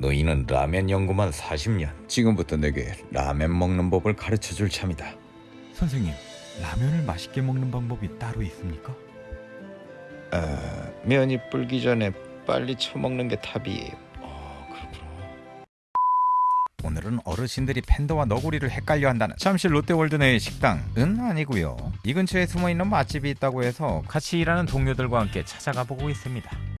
너희는 라면 연구만 40년. 지금부터 내게 라면 먹는 법을 가르쳐줄 참이다. 선생님, 라면을 맛있게 먹는 방법이 따로 있습니까? 아, 면이 불기 전에 빨리 쳐먹는 게 답이에요. 아, 그렇구나. 오늘은 어르신들이 팬더와 너구리를 헷갈려 한다는 잠실 롯데월드 내의 식당은 아니고요. 이 근처에 숨어있는 맛집이 있다고 해서 같이 일하는 동료들과 함께 찾아가 보고 있습니다.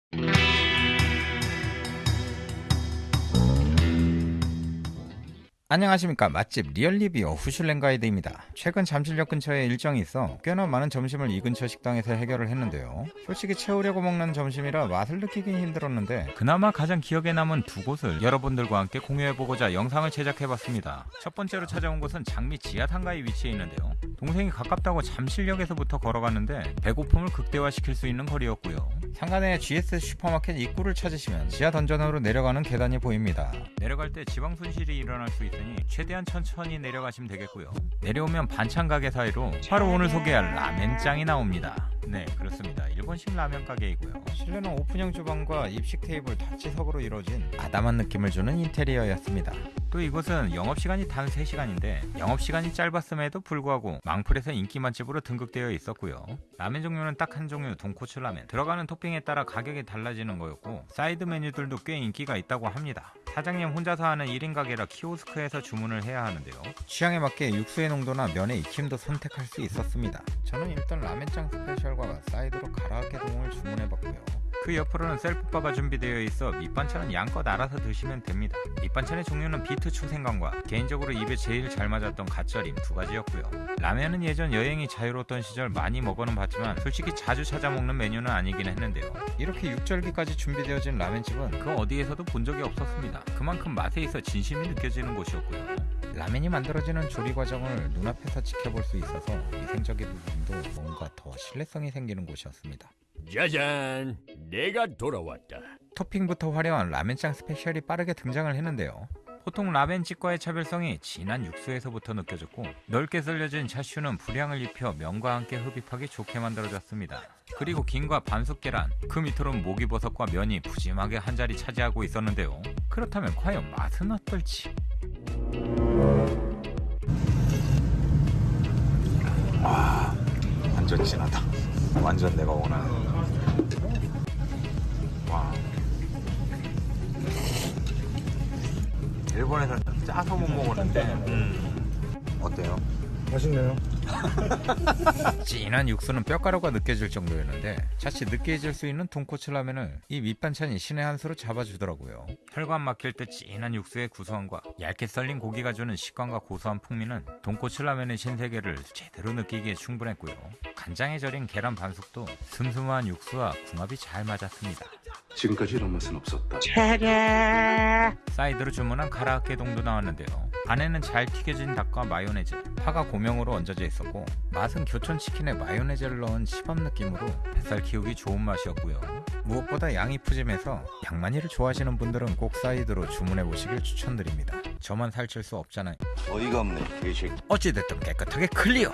안녕하십니까. 맛집 리얼리뷰어 후슐랭 가이드입니다. 최근 잠실역 근처에 일정이 있어 꽤나 많은 점심을 이 근처 식당에서 해결을 했는데요. 솔직히 채우려고 먹는 점심이라 맛을 느끼긴 힘들었는데 그나마 가장 기억에 남은 두 곳을 여러분들과 함께 공유해보고자 영상을 제작해봤습니다. 첫 번째로 찾아온 곳은 장미 지하 상가에 위치해 있는데요. 동생이 가깝다고 잠실역에서부터 걸어갔는데 배고픔을 극대화시킬 수 있는 거리였고요 상가 내 GS 슈퍼마켓 입구를 찾으시면 지하 던전으로 내려가는 계단이 보입니다 내려갈 때 지방 손실이 일어날 수 있으니 최대한 천천히 내려가시면 되겠고요. 내려오면 반찬 가게 사이로 바로 오늘 소개할 라멘짱이 나옵니다. 네 그렇습니다. 일본식 라면 가게이고요. 실내는 오픈형 주방과 입식 테이블 타치석으로 이루어진 아담한 느낌을 주는 인테리어였습니다. 또 이곳은 영업시간이 단 3시간인데 영업시간이 짧았음에도 불구하고 망플에서 인기 맛집으로 등극되어 있었고요. 라면 종류는 딱 한 종류 돈코츠 라면 들어가는 토핑에 따라 가격이 달라지는 거였고 사이드 메뉴들도 꽤 인기가 있다고 합니다. 사장님 혼자서 하는 1인 가게라 키오스크에서 주문을 해야 하는데요. 취향에 맞게 육수의 농도나 면의 익힘도 선택할 수 있었습니다. 저는 일단 라멘짱 스페셜과 사이드로 가라아게동을 주문해봤고요. 그 옆으로는 셀프바가 준비되어 있어 밑반찬은 양껏 알아서 드시면 됩니다. 밑반찬의 종류는 비트 초생강과 개인적으로 입에 제일 잘 맞았던 갓절임 두 가지였고요. 라면은 예전 여행이 자유로웠던 시절 많이 먹어는 봤지만 솔직히 자주 찾아 먹는 메뉴는 아니긴 했는데요. 이렇게 육절기까지 준비되어진 라면집은 그 어디에서도 본 적이 없었습니다. 그만큼 맛에 있어 진심이 느껴지는 곳이었고요. 라면이 만들어지는 조리 과정을 눈앞에서 지켜볼 수 있어서 위생적인 부분도 뭔가 더 신뢰성이 생기는 곳이었습니다. 짜잔, 내가 돌아왔다. 토핑부터 화려한 라멘짱 스페셜이 빠르게 등장을 했는데요. 보통 라멘집과의 차별성이 진한 육수에서부터 느껴졌고 넓게 썰려진 차슈는 불향을 입혀 면과 함께 흡입하기 좋게 만들어졌습니다. 그리고 김과 반숙 계란, 그 밑으로는 목이버섯과 면이 푸짐하게 한 자리 차지하고 있었는데요. 그렇다면 과연 맛은 어떨지? 완전 진하다. 완전 내가 원하는. 일본에서는 짜서 못 먹었는데. 음. 어때요? 맛있네요. 진한 육수는 뼈가루가 느껴질 정도였는데 자칫 느끼해질 수 있는 돈코츠 라면을 이 밑반찬이 신의 한 수로 잡아주더라고요. 혈관 막힐 때 진한 육수의 구수함과 얇게 썰린 고기가 주는 식감과 고소한 풍미는 돈코츠 라면의 신세계를 제대로 느끼기에 충분했고요. 간장에 절인 계란 반숙도 슴슴한 육수와 궁합이 잘 맞았습니다. 지금까지 이런 맛은 없었다. 사이드로 주문한 가라아게동도 나왔는데요. 안에는 잘 튀겨진 닭과 마요네즈, 파가 고명으로 얹어져 있었고 맛은 교촌 치킨에 마요네즈를 넣은 치밥 느낌으로 뱃살 키우기 좋은 맛이었고요. 무엇보다 양이 푸짐해서 양 많이를 좋아하시는 분들은 꼭 사이드로 주문해 보시길 추천드립니다. 저만 살찔 수 없잖아요. 어이가 없네. 이 새끼. 어찌됐든 깨끗하게 clear!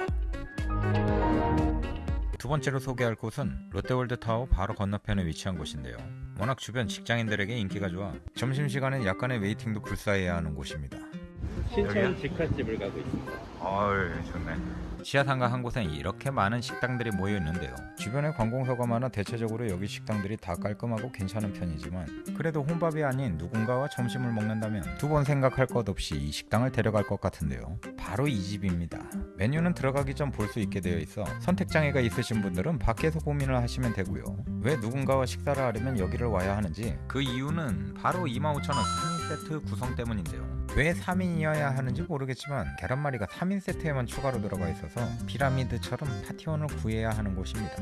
두 번째로 소개할 곳은 롯데월드 타워 바로 건너편에 위치한 곳인데요. 워낙 주변 직장인들에게 인기가 좋아 점심시간엔 약간의 waiting도 불사해야 하는 곳입니다. 신천 직화집을 가고 있습니다. 어이 좋네. 지하상가 한 곳엔 이렇게 많은 식당들이 모여 있는데요. 주변에 관공서가 많아 대체적으로 여기 식당들이 다 깔끔하고 괜찮은 편이지만 그래도 혼밥이 아닌 누군가와 점심을 먹는다면 두 번 생각할 것 없이 이 식당을 데려갈 것 같은데요. 바로 이 집입니다. 메뉴는 들어가기 전 볼 수 있게 되어 있어 선택 장애가 있으신 분들은 밖에서 고민을 하시면 되고요. 왜 누군가와 식사를 하려면 여기를 와야 하는지 그 이유는 바로 25,000원 3인 세트 구성 때문인데요. 왜 3인이어야 하는지 모르겠지만 계란말이가 3인 세트에만 추가로 들어가 있어서 피라미드처럼 파티원을 구해야 하는 곳입니다.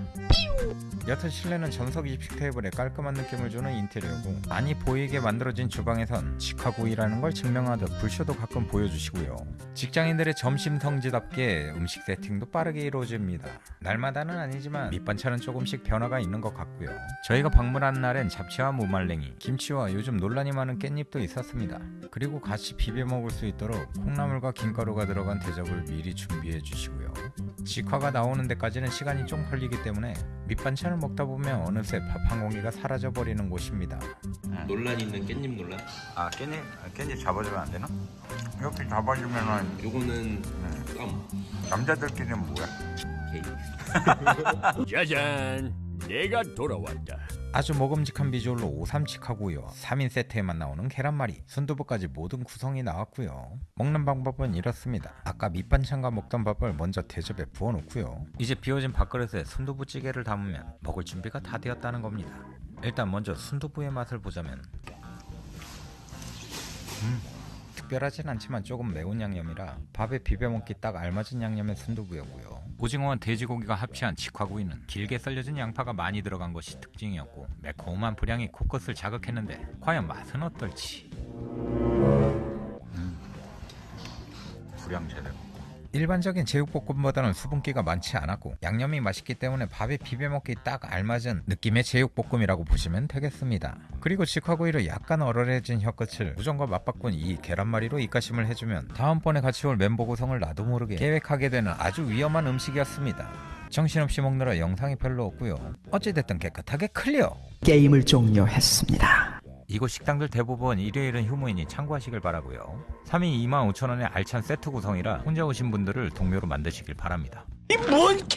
여튼 실내는 전석 입식 테이블에 깔끔한 느낌을 주는 인테리어고 많이 보이게 만들어진 주방에선 직화고 일하는 걸 증명하듯 불쇼도 가끔 보여주시고요. 직장인들의 점심 성지답게 음식 세팅도 빠르게 이루어집니다. 날마다는 아니지만 밑반찬은 조금씩 변화가 있는 것 같고요. 저희가 방문한 날엔 잡채와 무말랭이, 김치와 요즘 논란이 많은 깻잎도 있었습니다. 그리고 같이 비벼 먹을 수 있도록 콩나물과 김가루가 들어간 대접 을 미리 준비해 주시고요. 직화가 나오는 데까지는 시간이 좀 걸리기 때문에 밑반찬을 먹다 보면 어느새 밥 한 공기가 사라져 버리는 곳입니다. 논란 있는 깻잎 논란? 아 깻잎 깻잎 잡아주면 안 되나? 이렇게 잡아주면은 요거는 껌 남자들끼리는 뭐야? 짜잔, 내가 돌아왔다. 아주 먹음직한 비주얼로 오삼칙하고요. 3인 세트에만 나오는 계란말이, 순두부까지 모든 구성이 나왔고요. 먹는 방법은 이렇습니다. 아까 밑반찬과 먹던 밥을 먼저 대접에 부어놓고요. 이제 비워진 밥그릇에 순두부찌개를 담으면 먹을 준비가 다 되었다는 겁니다. 일단 먼저 순두부의 맛을 보자면 음, 특별하진 않지만 조금 매운 양념이라 밥에 비벼 먹기 딱 알맞은 양념의 순두부였고요. 오징어와 돼지고기가 합치한 직화구이는 길게 썰려진 양파가 많이 들어간 것이 특징이었고 매콤한 불향이 코끝을 자극했는데 과연 맛은 어떨지? 일반적인 제육볶음보다는 수분기가 많지 않았고 양념이 맛있기 때문에 밥에 비벼 먹기 딱 알맞은 느낌의 제육볶음이라고 보시면 되겠습니다. 그리고 직화구이로 약간 얼얼해진 혀끝을 우정과 맞바꾼 이 계란말이로 입가심을 해주면 다음번에 같이 올 멤버 구성을 나도 모르게 계획하게 되는 아주 위험한 음식이었습니다. 정신없이 먹느라 영상이 별로 없고요. 어찌됐든 깨끗하게 클리어! 게임을 종료했습니다. 이곳 식당들 대부분 일요일은 휴무이니 참고하시길 바라고요. 3인 25,000원의 알찬 세트 구성이라 혼자 오신 분들을 동료로 만드시길 바랍니다.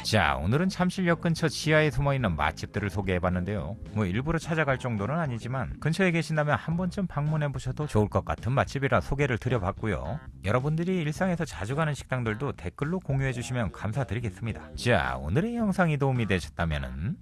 자 오늘은 잠실역 근처 지하에 숨어있는 맛집들을 소개해봤는데요. 뭐 일부러 찾아갈 정도는 아니지만 근처에 계신다면 한 번쯤 방문해보셔도 좋을 것 같은 맛집이라 소개를 드려봤고요. 여러분들이 일상에서 자주 가는 식당들도 댓글로 공유해주시면 감사드리겠습니다. 자 오늘의 영상이 도움이 되셨다면